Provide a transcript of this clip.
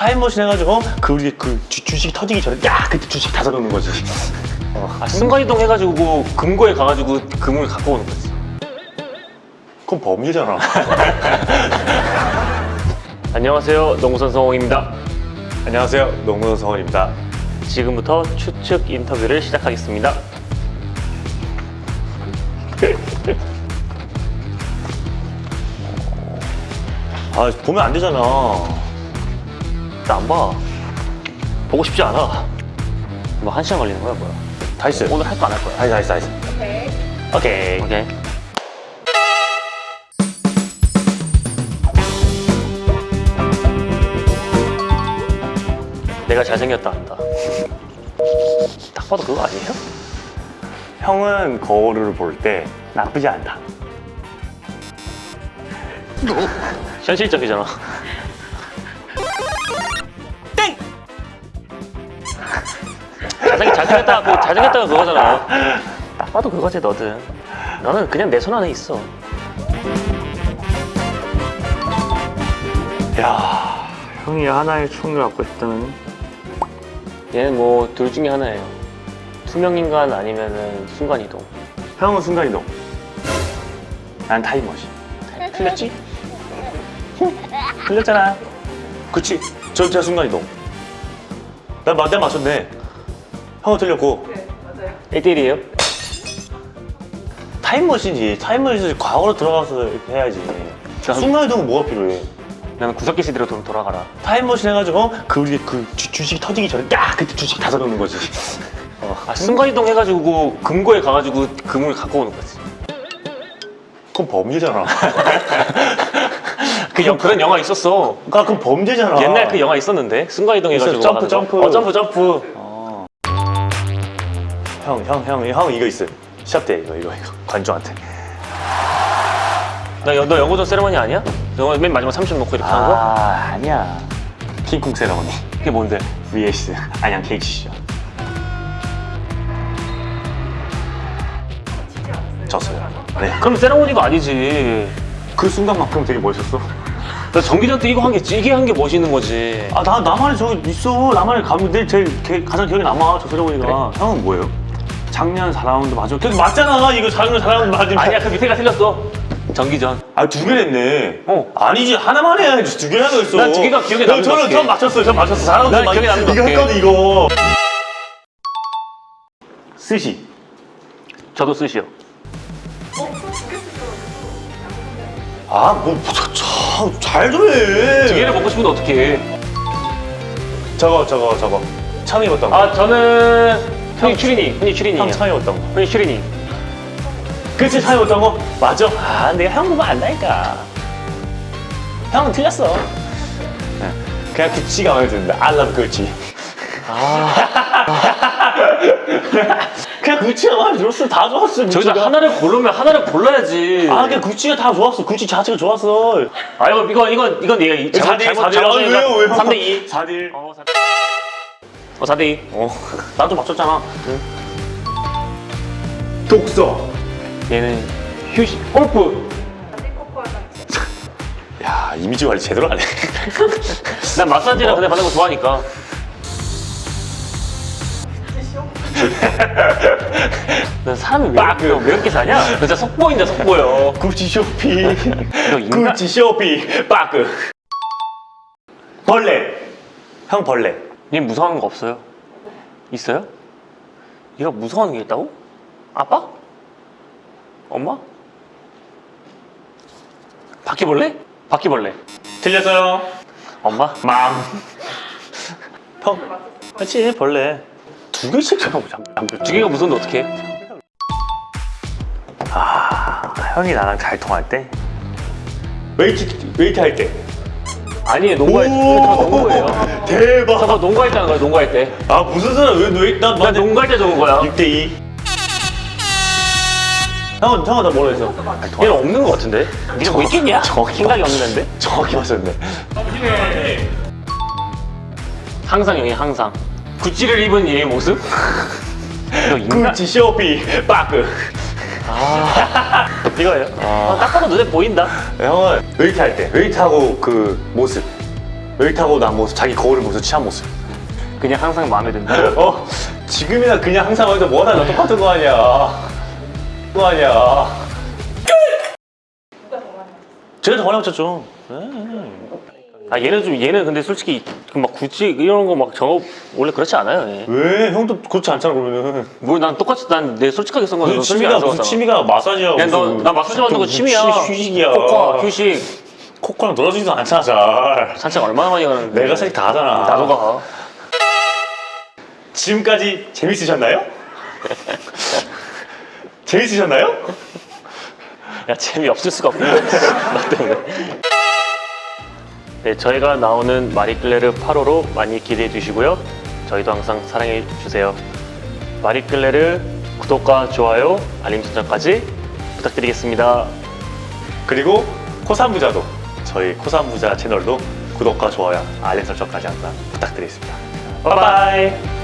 타임머신 해가지고 어? 그 우리 그 주, 주식 터지기 전에 야 그때 주식 다 사놓는 거지 아, 순간이동 해가지고 뭐 금고에 가가지고 금을 갖고 오는 거지. 그건 범죄잖아 안녕하세요, 농구선 성홍입니다. 안녕하세요 농구선 성원입니다 지금부터 추측 인터뷰를 시작하겠습니다. 아 보면 안 되잖아 나안 봐. 보고 싶지 않아. 뭐 한 시간 걸리는 거야, 뭐야? 다 했어요 오늘 할 거 안 할 거야? 다 했어 다 했어 다 했어 오케이 오케이. 내가 잘생겼다 한다. 딱 봐도 그거 아니에요? 형은 거울을 볼 때 나쁘지 않다 현실적이잖아. 잘생, 잘생겼다, 그 잘생겼다가 그거잖아. 딱 봐도 그거지, 너든. 너는 그냥 내 손 안에 있어. 야 형이 하나의 총을 갖고 싶다면 얘는 뭐 둘 중에 하나예요. 투명인간 아니면은 순간이동. 형은 순간이동 난 타임머신 틀렸지? 틀렸잖아 그치 저 진짜 순간이동 난 맞, 내가 맞췄네 형은 틀렸고 1대1이에요? 타임머신이지 타임머신이 과거로 들어가서 이렇게 해야지 전- 순간이동은 뭐가 필요해 나는 구석기 시대로 돈 돌아가라. 타임머신 해가지고 어? 그 우리 그 주, 주식 터지기 전에 야 그때 주식 다 사놓는 거지 아, 순간이동 해가지고 금고에 가가지고 금을 갖고 오는 거지. 그건 범죄잖아 그 영, 그런 영화 있었어. 아 그건 범죄잖아 옛날 그 영화 있었는데 순간이동 해가지고 있어요. 점프. 점프. 어, 점프 점프. 형, 형, 형, 형 이거 있어요. 시합 때 이거, 이거, 이거. 관중한테. 나, 너 영어전 세레머니 아니야? 너 맨 마지막 30 놓고 이렇게 하는 거? 아, 아니야. 킹콩 세레머니. 그게 뭔데? vs 안양 KC죠. 졌어요. 네. 그럼 세레머니가 아니지. 그 순간만큼 되게 멋있었어. 나 전기전 때 이거 한 게 이게 한 게 멋있는 거지. 아, 나, 나만의 저기 있어. 나만의 감내 제일 개- 가장 기억에 남아, 저 세레머니가. 형은 뭐예요? 작년 4라운드 맞아. 그 맞잖아. 이거 작년 4라운드 맞으면. 아니야 그 밑에가 틀렸어. 전기전. 아, 두 개 냈네. 어. 아니지, 하나만 해야지. 두 개나 더 있어. 난 두 개가 기억에 남는 것 저는 같아. 전 맞췄어요. 전 맞췄어. 4라운드 난 기억에 남는 것 이거. 했거든, 이거. 스시. 저도 쓰시오. 아, 뭐, 참, 잘좀 해. 두 개를 먹고 싶은데 어떻게 해? 저거, 저거, 저거. 처음 입었던 거. 아 저는 흔히 추리닝. 흔히 추리닝이야. 형 처음 입었던 거. 흔히 추리닝. 그치, 처음 입었던 거? 맞아. 아, 내가 형 보면 안다니까. 형은 틀렸어. 네. 그냥 구찌가 마음에 드는데. I love 구찌. 아. 그냥 구찌가 마음에 들었어. 다 좋았어, 저기서. 하나를 고르면 하나를 골라야지. 아, 그냥 구찌가 다 좋았어. 구찌 자체가 좋았어. 아 이거 이거 이건 이건 얘가 이- 잘못 4대1, 잘못 4대1. 잘못 아, 왜요, 왜요? 3대 2. 4대1. 어 4대 2. 어 4대 2. 어, 나도 맞췄잖아. 독서. 얘는 휴식 골프. 야, 이미지 관리 제대로 하네. 난 마사지랑 그냥 받는 거 좋아하니까. 난 사람이 왜 이렇게, 왜 이렇게 사냐? 너 진짜 속보인다 속보여. 구찌 쇼핑. 너 인간- 구찌 쇼핑. 빠끄. 벌레. 형 벌레. 얘 무서워하는 거 없어요? 있어요? 얘가 무서워하는 게 있다고? 아빠? 엄마? 바퀴벌레? 바퀴벌레. 틀렸어요. 엄마? Mom. 형. 그렇지 벌레. 두 개씩 잡아보자. 두 개가 무서운데 어떡해? 아, 형이 나랑 잘 통할 때. 웨이트 웨이트 할 때. 아니 농구할 때. 저 농구예요. 대박. 저거 농구할 때 하는 거야 농구할 때. 아 무슨 소리야? 왜왜나 나 농구할 때 적은 거야. 6대 2. 형은 형은 나 뭐라 했어? 얘는 없는 거 같은데? 니가 뭐 있겠냐? 생각이 없는데? 정확히 맞췄네. 항상 형이 항상 구찌를 입은 얘의 모습? 구찌 쇼핑 빠끄. 이거예요? 어, 딱 봐도 눈에 보인다 형은 웨이트 할 때, 웨이트 하고 그 모습. 타고 난 모습, 자기 거울을 보면서 취한 모습. 그냥 항상 마음에 든다. 어? 지금이나 그냥 항상 해도 뭐나 나 똑같은 거 아니야. 거 아니야. 제가 더 많이 맞췄죠. 아 얘는 좀 얘는 근데 솔직히 그막 굳이 이런 거막저 원래 그렇지 않아요. 얘. 왜? 형도 그렇지 않잖아 그러면은. 뭐난 똑같이 난 내 솔직하게 쓴 거는 솔직히 취미가 안 무슨. 취미가 마사지야. 야, 너, 무슨 나 마사지 받는 거 취미야. 휴- 휴식이야. 코코아, 휴식. 코코랑 놀아주지도 않잖아 잘. 산책 얼마나 많이 가는데. 내가 사실 다 하잖아. 나도 가. 지금까지 재밌으셨나요? 재밌으셨나요? 야, 재미 없을 수가 없네. 나 때문에. 네, 저희가 나오는 마리끌레르 8호로 많이 기대해 주시고요. 저희도 항상 사랑해 주세요. 마리끌레르 구독과 좋아요, 알림 설정까지 부탁드리겠습니다. 그리고 코삼부자도 저희 코삼부자 채널도 구독과 좋아요, 알림 설정까지 항상 부탁드리겠습니다. 바이바이.